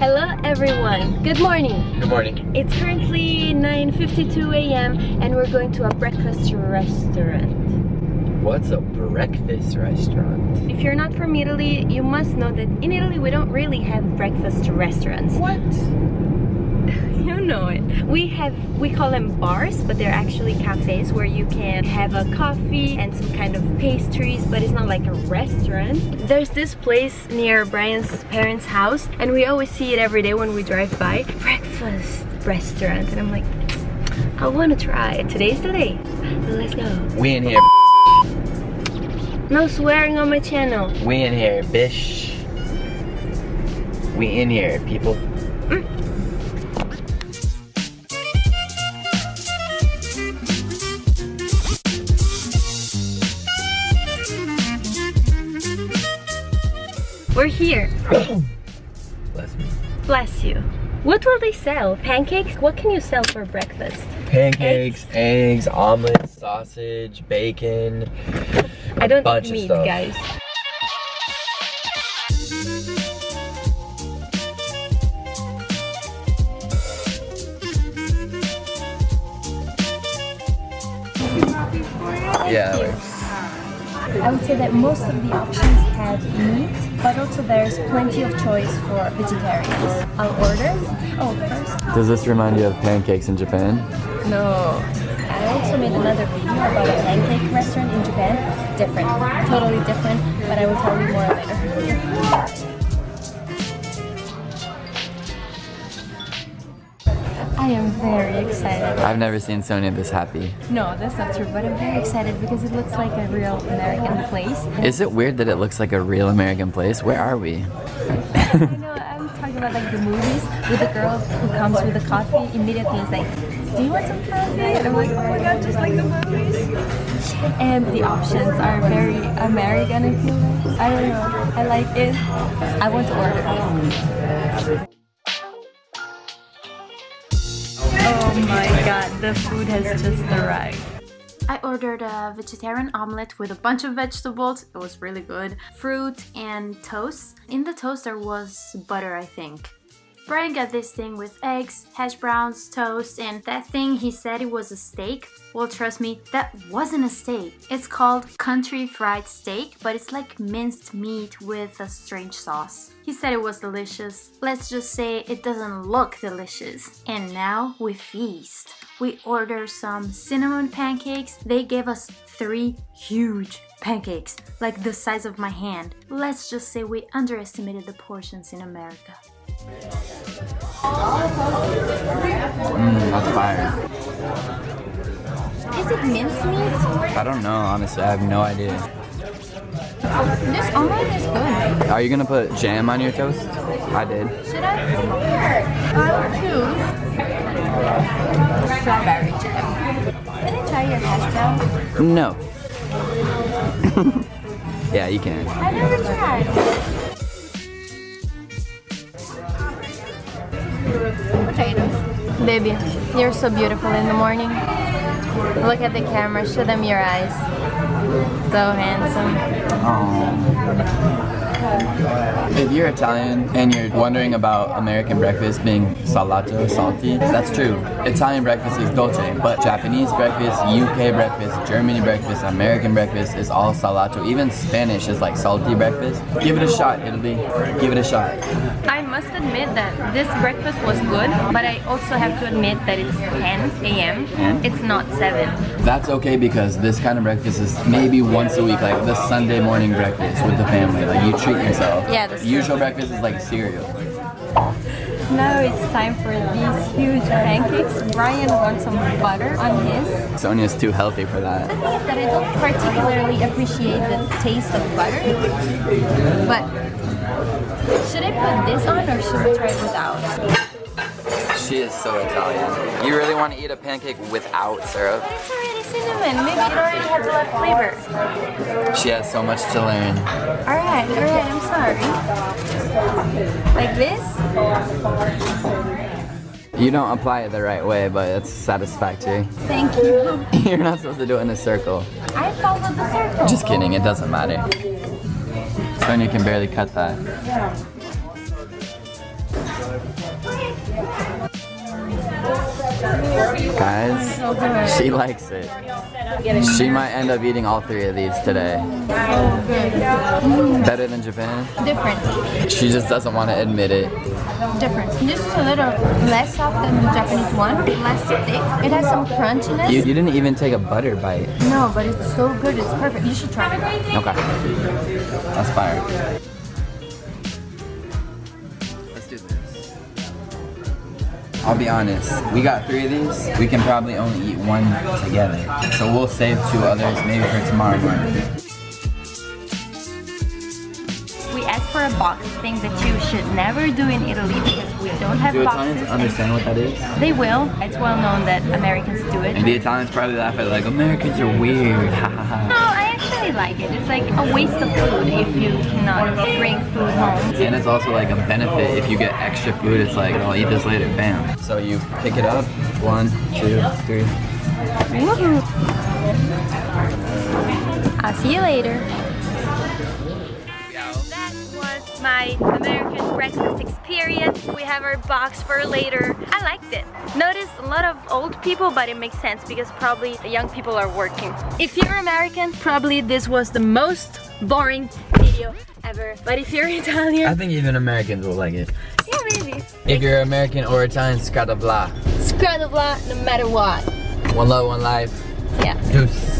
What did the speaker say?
Hello everyone, good morning. Good morning. It's currently 9.52 a.m. and we're going to a breakfast restaurant. What's a breakfast restaurant? If you're not from Italy, you must know that in Italy we don't really have breakfast restaurants. What? You know it. We have, we call them bars, but they're actually cafes where you can have a coffee and some kind of pastries, but it's not like a restaurant. There's this place near Brian's parents' house, and we always see it every day when we drive by. Breakfast restaurant, and I'm like, I want to try it. Today's the day. Let's go. We in here. No swearing on my channel. We in here, bish. We in here, people. We're here. Bless me. Bless you. What will they sell? Pancakes? What can you sell for breakfast? Pancakes, eggs, omelets, sausage, bacon. I don't eat meat, stuff. guys. Yeah. I would say that most of the options have meat, but also there's plenty of choice for vegetarians. I'll order. Oh, first. Does this remind you of pancakes in Japan? No. I also made another video about a pancake restaurant in Japan. Different. Totally different, but I will tell you more later. I am very excited. I've never seen Sonia this happy. No, that's not true, but I'm very excited because it looks like a real American place. Is it weird that it looks like a real American place? Where are we? I know, I'm talking about like the movies with the girl who comes with the coffee immediately is like, do you want some coffee? And I'm like, oh my god, just like the movies. And the options are very American, I feel like. I don't know, I like it. I want to order. Oh my god, the food has just arrived. I ordered a vegetarian omelette with a bunch of vegetables. It was really good. Fruit and toast. In the toast there was butter, I think. Brian got this thing with eggs, hash browns, toast, and that thing he said it was a steak. Well, trust me, that wasn't a steak. It's called country fried steak, but it's like minced meat with a strange sauce. He said it was delicious. Let's just say it doesn't look delicious. And now we feast. We order some cinnamon pancakes. They gave us three huge pancakes, like the size of my hand. Let's just say we underestimated the portions in America. Mmm, that's fire. Is it mincemeat? I don't know, honestly. I have no idea. This omelet is good. Are you gonna put jam on your toast? I did. Should I? I'll choose strawberry jam. Can I try your hash brown? No. yeah, you can. I've never tried. Potatoes. Baby, you're so beautiful in the morning. Look at the camera, show them your eyes. So handsome. If you're Italian and you're wondering about American breakfast being salato, salty, that's true. Italian breakfast is dolce, but Japanese breakfast, UK breakfast, Germany breakfast, American breakfast is all salato. Even Spanish is like salty breakfast. Give it a shot, Italy. Give it a shot. I must admit that this breakfast was good, but I also have to admit that it's 10 a.m. It's not 7. That's okay because this kind of breakfast is maybe once a week, like the Sunday morning breakfast with the family. Like you treat yourself. Yeah, that's true. Usual breakfast is like cereal. Now it's time for these huge pancakes. Brian wants some butter on his. Sonia's too healthy for that. The thing is that I don't particularly appreciate the taste of butter, but should I put this on or should I try it without? She is so Italian. You really want to eat a pancake without syrup? But it's already cinnamon. Maybe it already has a lot of flavor. She has so much to learn. Alright, alright. Like this? You don't apply it the right way, but it's satisfactory. Thank you. You're not supposed to do it in a circle. I followed the circle. Just kidding, it doesn't matter. Sonia can barely cut that. Guys, she likes it. She might end up eating all three of these today. Better than Japan? Different. She just doesn't want to admit it. Different. This is a little less soft than the Japanese one, less thick. It has some crunchiness. You, you didn't even take a butter bite. No, but it's so good. It's perfect. You should try it. Okay. That's fire. I'll be honest, we got three of these. We can probably only eat one together. So we'll save two others maybe for tomorrow morning. We asked for a box, thing that you should never do in Italy because we don't have Do boxes. Italians understand what that is? They will. It's well known that Americans do it. And the Italians probably laugh at it like, Americans are weird, ha ha No, Like it. It's like a waste of food if you cannot bring food home. And it's also like a benefit if you get extra food, it's like, I'll eat this later, bam. So you pick it up, one, two, three. Woohoo! I'll see you later. My American breakfast experience. We have our box for later. I liked it. Notice a lot of old people, but it makes sense because probably the young people are working. If you're American, probably this was the most boring video ever. But if you're Italian... I think even Americans will like it. yeah, maybe. If you're American or Italian, scrata blah. Scrap no matter what. One love, one life. Yeah. Deuce.